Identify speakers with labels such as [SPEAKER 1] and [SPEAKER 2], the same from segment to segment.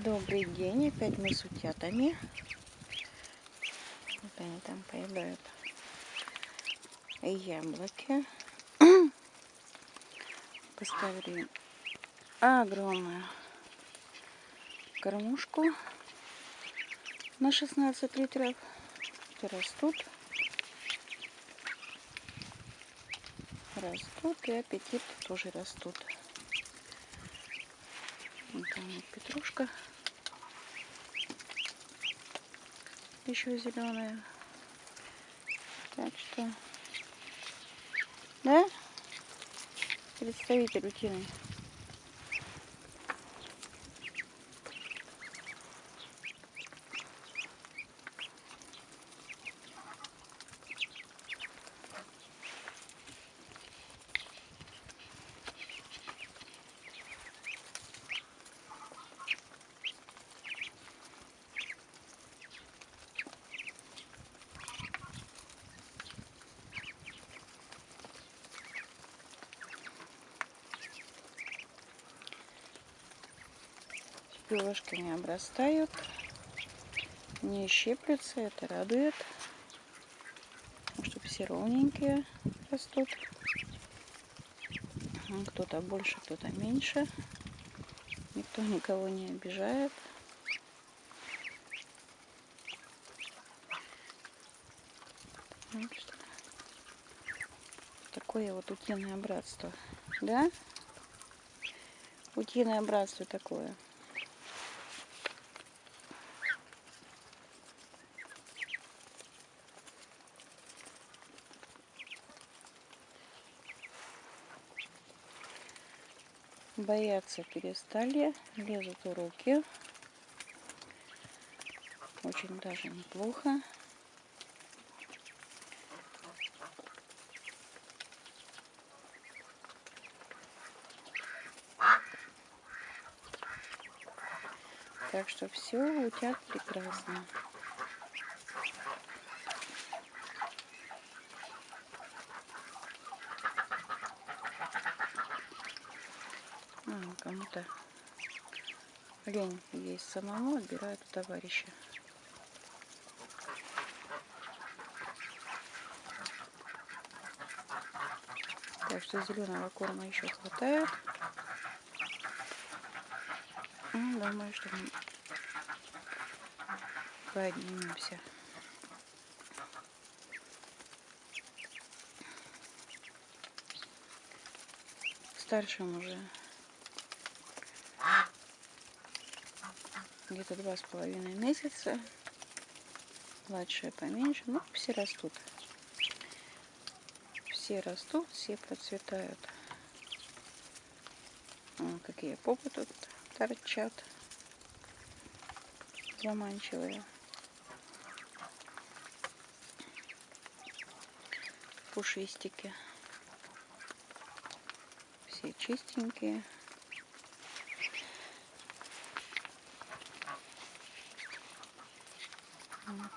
[SPEAKER 1] Добрый день, опять мы с утятами. Вот они там поедают яблоки. Поставили огромную кормушку на 16 литров. Растут. Растут и аппетит тоже растут. Там петрушка. Еще зеленая. Так что, да, представитель утиный. Пилошками обрастают, не щиплются, это радует. Чтобы все ровненькие растут. Кто-то больше, кто-то меньше. Никто никого не обижает. Такое вот утиное братство. Да? Утиное братство такое. Бояться перестали, лезут в руки. Очень даже неплохо. Так что все у тебя прекрасно. Кому-то лень есть самому, отбирают у товарища. Так что зеленого корма еще хватает. Ну, думаю, что мы поднимемся. Старшим уже где-то два с половиной месяца. Младшие поменьше, но все растут. Все растут, все процветают. Вон, какие попы тут торчат. Заманчивые. Пушистики. Все чистенькие.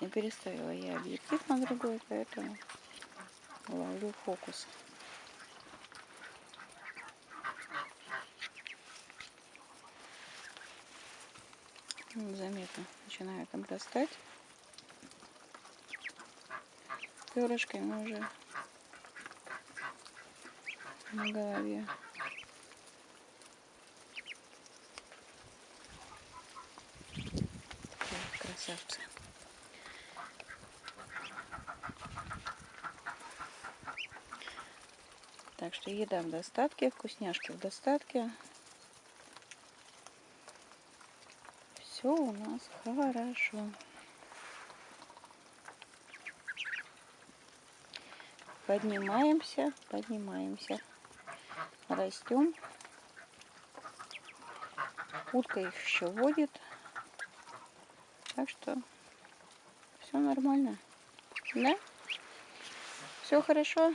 [SPEAKER 1] Не переставила я объектив на другой, поэтому ловлю фокус. Заметно начинает обрастать перышками уже на голове. красавцы. Так что еда в достатке, вкусняшки в достатке. Все у нас хорошо. Поднимаемся, поднимаемся. Растем. Утка их еще водит. Так что все нормально. Да? Все хорошо?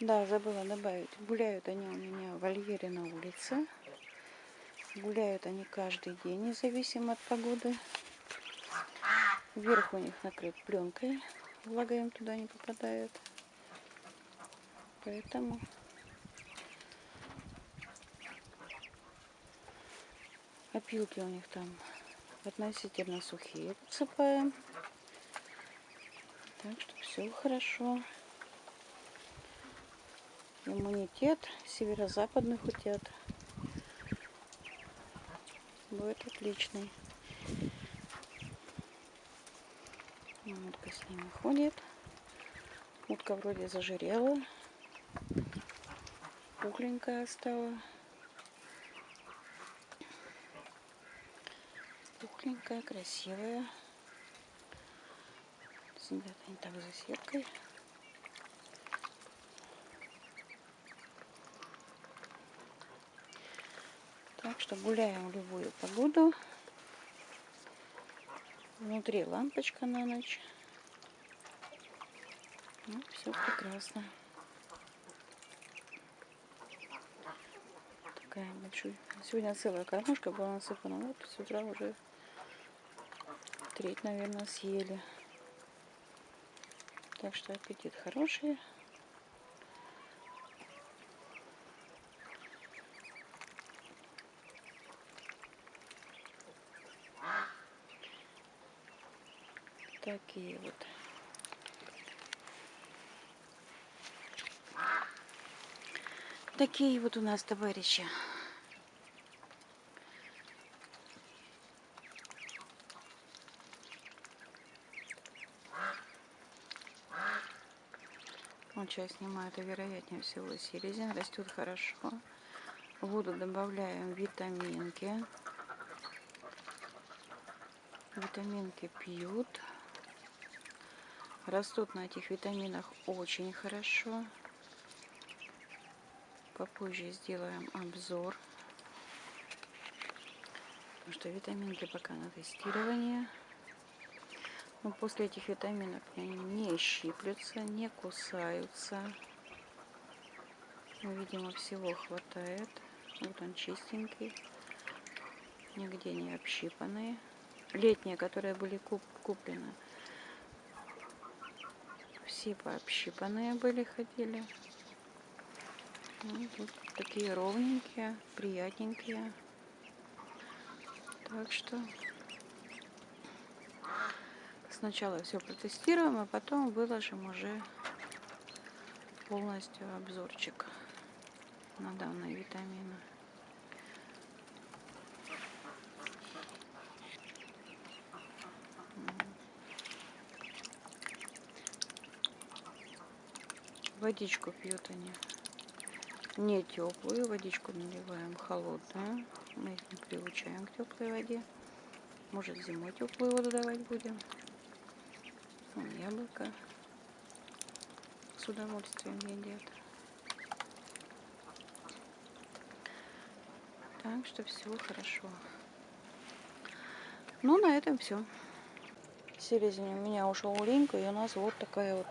[SPEAKER 1] Да, забыла добавить. Гуляют они у меня в вольере на улице. Гуляют они каждый день, независимо от погоды. Вверх у них накрыт пленкой. Влага им туда не попадает. Поэтому опилки у них там относительно сухие подсыпаем. Так что все хорошо. Иммунитет северо-западных утят будет отличный. Утка с ними ходит. Утка вроде зажирела. Пухленькая стала. Пухленькая, красивая. Сидят они так за сеткой. Так что гуляем в любую погоду. Внутри лампочка на ночь. Ну, все прекрасно. Такая большая. Сегодня целая кормушка была насыпана. Вот с утра уже треть, наверное, съели. Так что аппетит хороший. Такие вот. Такие вот у нас товарищи. Вот сейчас снимаю, это вероятнее всего селезень. Растет хорошо. В воду добавляем витаминки. Витаминки пьют. Растут на этих витаминах очень хорошо. Попозже сделаем обзор. Потому что витаминки пока на тестировании. Но после этих витаминов они не щиплются, не кусаются. Ну, видимо, всего хватает. Вот он чистенький. Нигде не общипанные. Летние, которые были куп куплены все пообщипанные были, ходили. Ну, вот такие ровненькие, приятненькие. Так что сначала все протестируем, а потом выложим уже полностью обзорчик на данные витамины. Водичку пьют они. Не теплую, водичку наливаем холодную. Мы их не приучаем к теплой воде. Может зимой теплую воду давать будем. Вон яблоко с удовольствием едят. Так что все хорошо. Ну, на этом все. Селезень у меня ушел Ленька, и у нас вот такая вот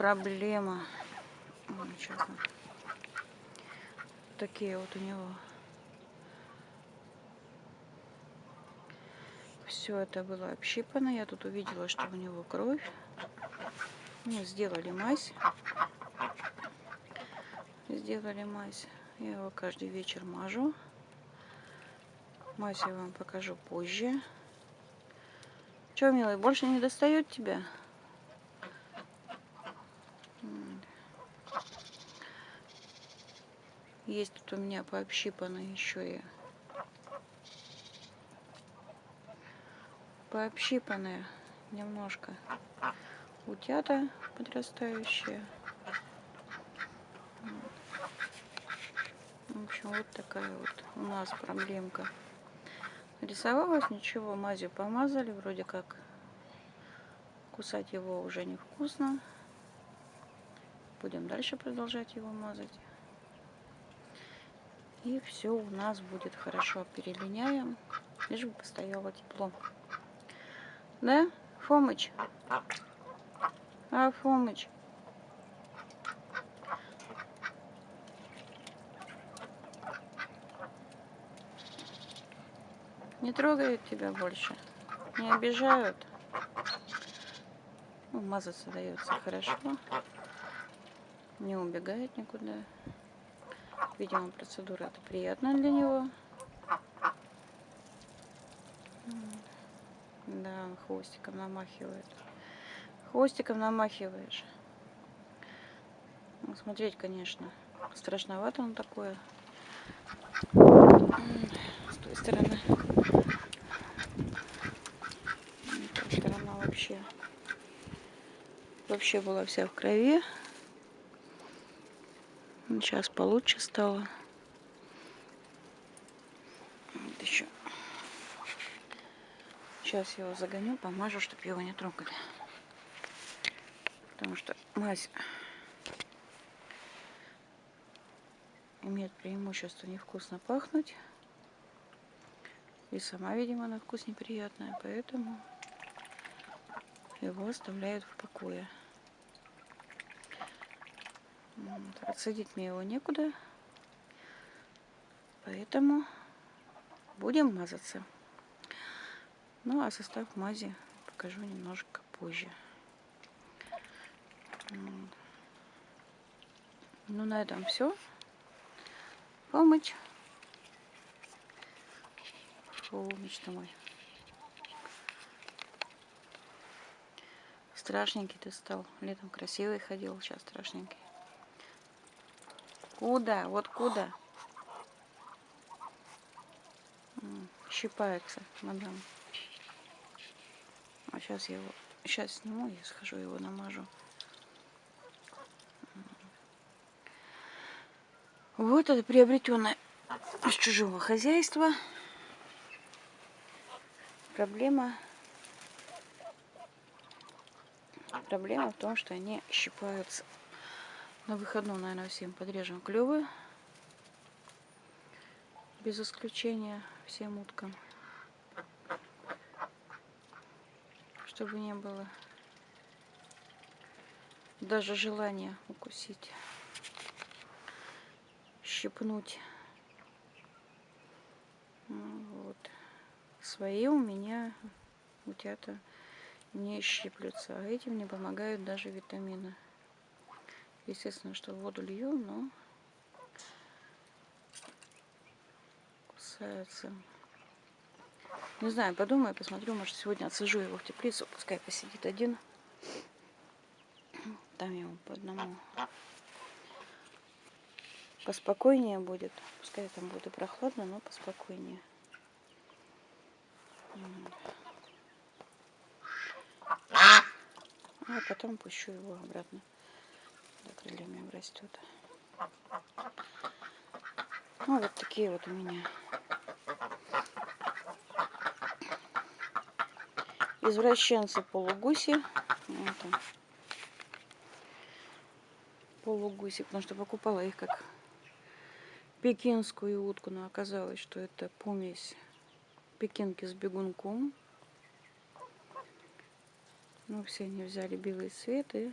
[SPEAKER 1] проблема. Честно. Такие вот у него. Все это было общипано. Я тут увидела, что у него кровь. Ну, сделали мазь. Сделали мазь. Я его каждый вечер мажу. Мазь я вам покажу позже. Че, милый, больше не достает тебя? Есть тут у меня пообщипанные еще и пообщипанные немножко утята подрастающие. В общем, вот такая вот у нас проблемка. Рисовалась, ничего, мазью помазали, вроде как кусать его уже невкусно. Будем дальше продолжать его мазать. И все у нас будет хорошо. Перелиняем, лишь бы постояло тепло. Да, Фомыч? А, Фомыч? Не трогают тебя больше? Не обижают? Ну, мазаться дается хорошо. Не убегает никуда. Видимо, процедура это приятная для него. Да, хвостиком намахивает. Хвостиком намахиваешь. Ну, смотреть, конечно, страшновато он такое. С той стороны. Эта сторона вообще вообще была вся в крови. Сейчас получше стало. Вот еще. Сейчас его загоню, помажу, чтобы его не трогали. Потому что мазь имеет преимущество невкусно пахнуть. И сама, видимо, на вкус неприятная, поэтому его оставляют в покое. Отсадить мне его некуда. Поэтому будем мазаться. Ну, а состав мази покажу немножко позже. Ну, на этом все. Помочь. Фу, мечта мой. Страшненький ты стал. Летом красивый ходил, сейчас страшненький. Куда? Вот куда? Щипается, мадам. А сейчас я его... Сейчас сниму, я схожу его намажу. Вот это приобретенное с чужого хозяйства. Проблема... Проблема в том, что они щипаются на выходном, наверное, всем подрежем клювы. Без исключения всем уткам. Чтобы не было даже желания укусить, щипнуть. Ну, вот. Свои у меня утята не щиплются, а этим не помогают даже витамины. Естественно, что воду лью, но кусаются. Не знаю, подумаю, посмотрю, может сегодня отсажу его в теплицу, пускай посидит один. Там ему по одному поспокойнее будет. Пускай там будет и прохладно, но поспокойнее. А потом пущу его обратно да, крыльями растет. Ну, вот такие вот у меня извращенцы полугуси. Вот полугуси, потому что покупала их как пекинскую утку, но оказалось, что это помесь пекинки с бегунком. Ну, все они взяли белый цвет и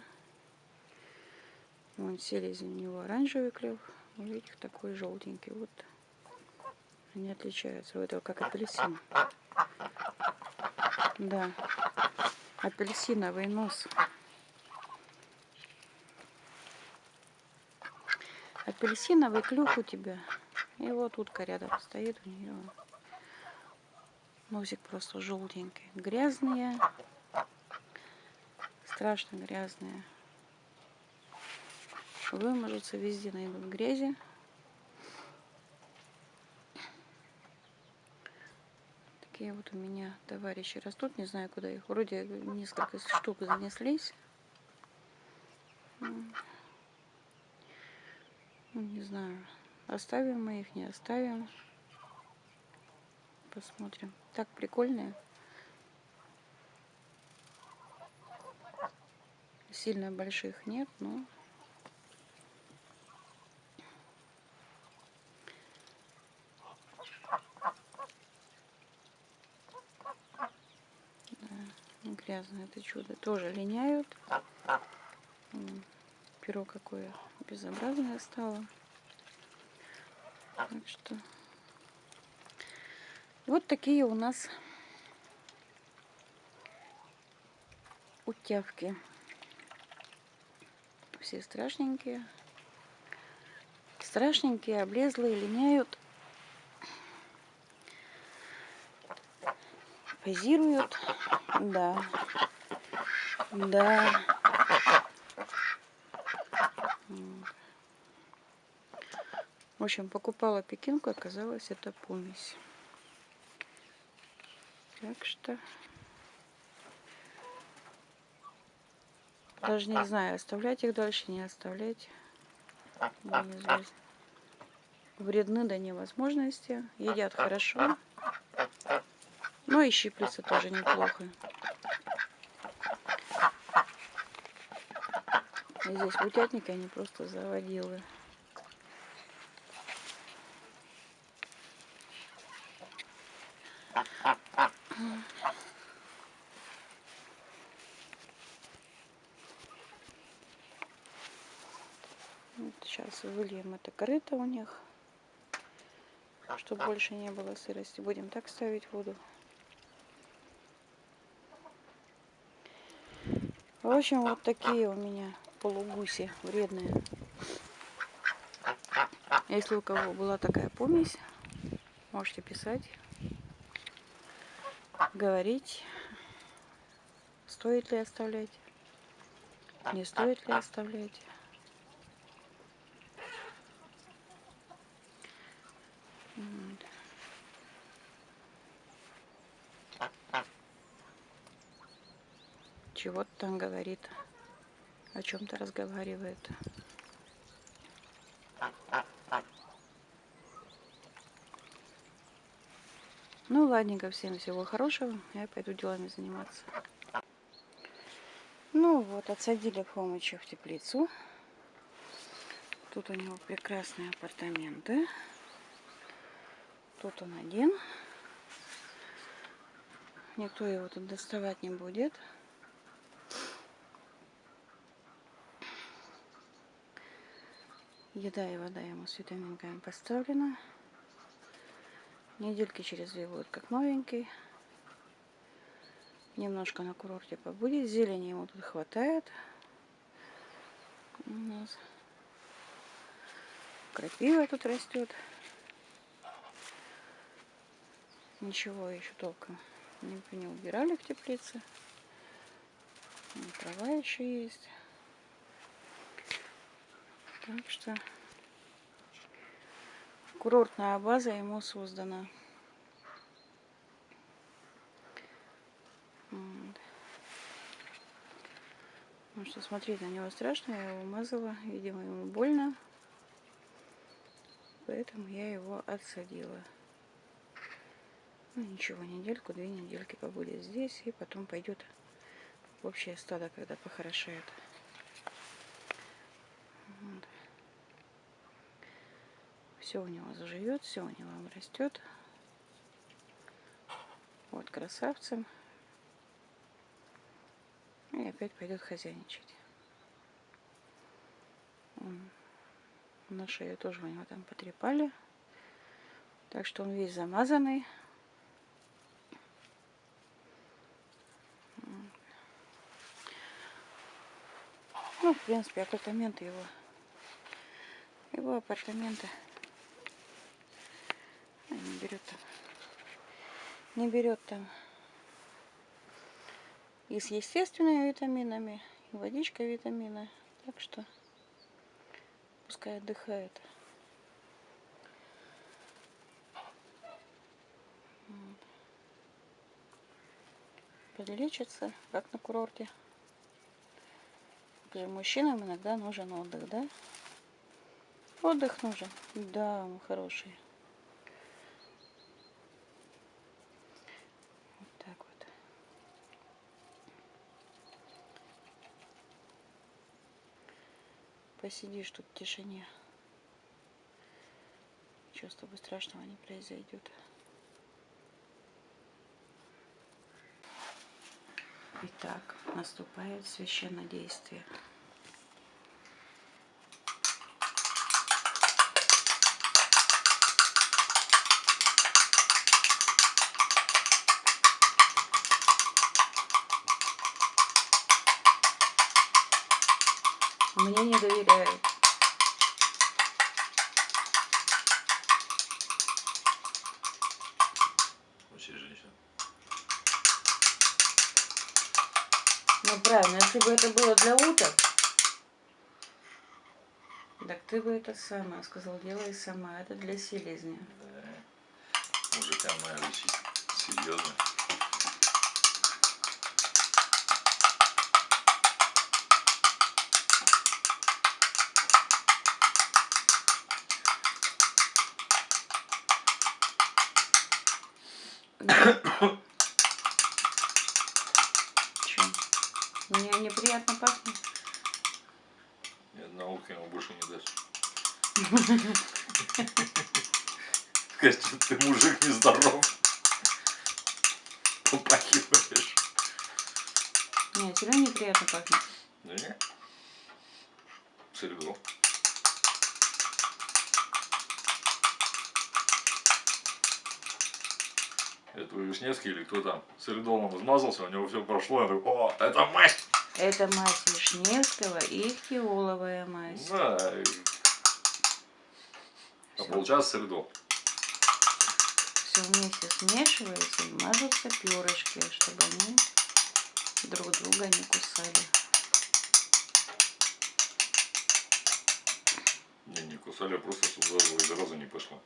[SPEAKER 1] Вон селезень у него оранжевый клев, у этих такой желтенький. Вот они отличаются. У этого как апельсин. Да, апельсиновый нос. Апельсиновый клюв у тебя. И вот утка рядом стоит у нее. Носик просто желтенький. Грязные. Страшно грязные выможется, везде найдут грязи. Такие вот у меня товарищи растут, не знаю куда их. Вроде несколько штук занеслись. Ну, не знаю, оставим мы их, не оставим. Посмотрим. Так прикольные. Сильно больших нет, но грязное это чудо. Тоже линяют. Перо какое безобразное стало. Так что вот такие у нас утявки. все страшненькие. Страшненькие, облезлые, линяют. Позируют. Да. Да. В общем, покупала пекинку, оказалось, это помесь. Так что... Даже не знаю, оставлять их дальше, не оставлять. Вредны до невозможности. Едят хорошо. Но и щиплются тоже неплохо. Здесь в утятнике они просто заводилы. Сейчас выльем это корыто у них, чтобы больше не было сырости. Будем так ставить воду. В общем, вот такие у меня полугуси вредные. Если у кого была такая помесь, можете писать, говорить, стоит ли оставлять, не стоит ли оставлять. Чего-то там говорит, о чем-то разговаривает. Ну, ладненько, всем всего хорошего. Я пойду делами заниматься. Ну вот, отсадили Хомыча в теплицу. Тут у него прекрасные апартаменты. Тут он один. Никто его тут доставать не будет. Еда и вода ему с витаминками поставлена. Недельки через две будет как новенький. Немножко на курорте побудет. Зелени ему тут хватает. У нас крапива тут растет. Ничего еще толком не, не убирали в теплице. Трава еще есть. Так что курортная база ему создана. Вот. Ну что, смотреть на него страшно, я его умазала, видимо, ему больно. Поэтому я его отсадила. Ну ничего, недельку, две недельки побудет здесь, и потом пойдет в общее стадо, когда похорошеет. Все у него заживет, все у него растет. Вот красавцем. И опять пойдет хозяйничать. На шею тоже у него там потрепали. Так что он весь замазанный. Ну, в принципе, апартаменты его. Его апартаменты. Не берет там. Не берет там. И с естественными витаминами, и водичка витамины. Так что пускай отдыхает. Подлечится, как на курорте. Мужчинам иногда нужен отдых, да? Отдых нужен. Да, мой хороший. Вот так вот. Посидишь тут в тишине. Ничего с тобой страшного не произойдет. Итак, наступает священное действие. Мне не доверяют. Ну правильно, если бы это было для уток, так ты бы это сама сказал, делай сама, это для селезня.
[SPEAKER 2] Да. Мужикам надо учить. Серьезно.
[SPEAKER 1] Че? Мне неприятно пахнет.
[SPEAKER 2] Ни одна утка ему больше не даст. Скажет, что ты мужик нездоров. Попахиваешь.
[SPEAKER 1] Нет, все равно неприятно пахнет.
[SPEAKER 2] Да не? Серьезно. Это Вишневский или кто там? Солидолом измазался, у него все прошло, я такой, о, это мазь!
[SPEAKER 1] Это мазь Вишневского и ихтиоловая мазь.
[SPEAKER 2] Да. и- А получается солидол.
[SPEAKER 1] Все вместе смешивается и мажутся перышки, чтобы они друг друга не кусали.
[SPEAKER 2] Не, не кусали, а просто сюда сразу не пошло.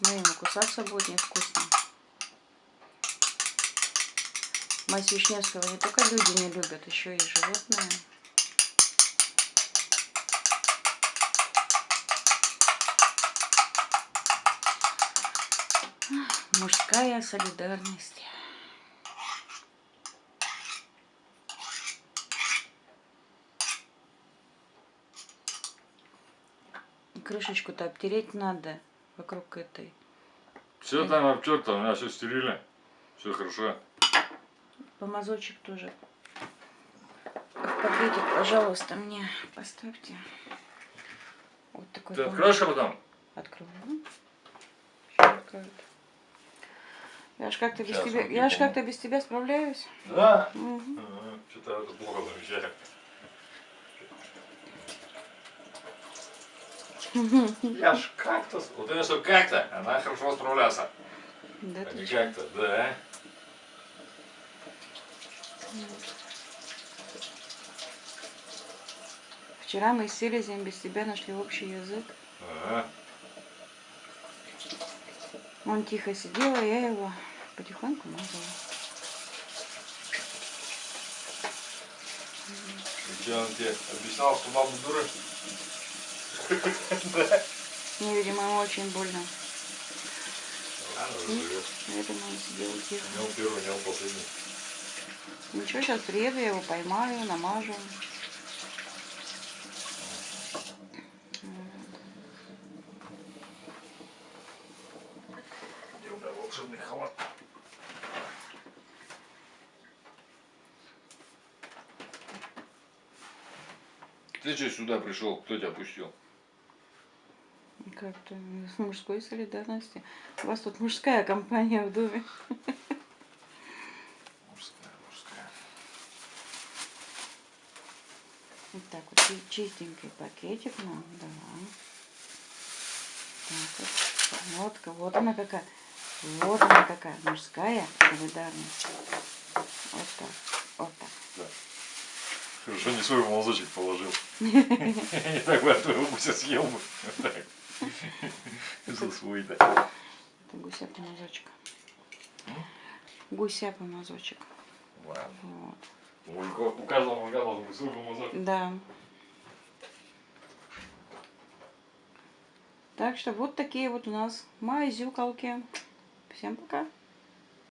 [SPEAKER 1] Ну, ему кусаться будет невкусно. Мазь Вишневского не только люди не любят, еще и животные. Мужская солидарность. Крышечку-то обтереть надо вокруг этой.
[SPEAKER 2] Все там обтерто, у меня все стерильно. Все хорошо.
[SPEAKER 1] Помазочек тоже. Пакетик, пожалуйста, мне поставьте. Вот такой.
[SPEAKER 2] Ты откроешь потом?
[SPEAKER 1] Открою. Я ж как-то без тебя, я ж как-то без тебя справляюсь.
[SPEAKER 2] Да.
[SPEAKER 1] Мгм.
[SPEAKER 2] Что-то это плохо замечаю. Я ж как-то... Вот это что как-то, она хорошо справляется.
[SPEAKER 1] Да
[SPEAKER 2] А не как-то, да.
[SPEAKER 1] Вчера мы с Селезем без тебя нашли общий язык.
[SPEAKER 2] Ага.
[SPEAKER 1] Он тихо сидел, а я его потихоньку мазала.
[SPEAKER 2] И что он тебе объяснял, что мама дура?
[SPEAKER 1] Мне, видимо, ему очень больно.
[SPEAKER 2] Ладно, живет.
[SPEAKER 1] Поэтому он сидел тихо.
[SPEAKER 2] Не первый, не последний.
[SPEAKER 1] Ничего, сейчас приеду, я его поймаю, намажу.
[SPEAKER 2] Где у меня волшебный халат? Ты что сюда пришел? Кто тебя пустил?
[SPEAKER 1] Как-то с мужской солидарности. У вас тут мужская компания в доме.
[SPEAKER 2] Мужская, мужская.
[SPEAKER 1] Вот так вот чи- чистенький пакетик нам, да. Так вот, вот, вот она какая. Вот она какая мужская солидарность. Вот так, вот так.
[SPEAKER 2] Да. Хорошо, не свой мазочек положил. Не так бы от твоего гуся съел бы. За свой-то.
[SPEAKER 1] Это гуся помазочек. Гуся помазочек.
[SPEAKER 2] Ладно.
[SPEAKER 1] Вот.
[SPEAKER 2] У каждого мужика должен быть свой.
[SPEAKER 1] Да. Так что вот такие вот у нас мазюкалки. Всем пока.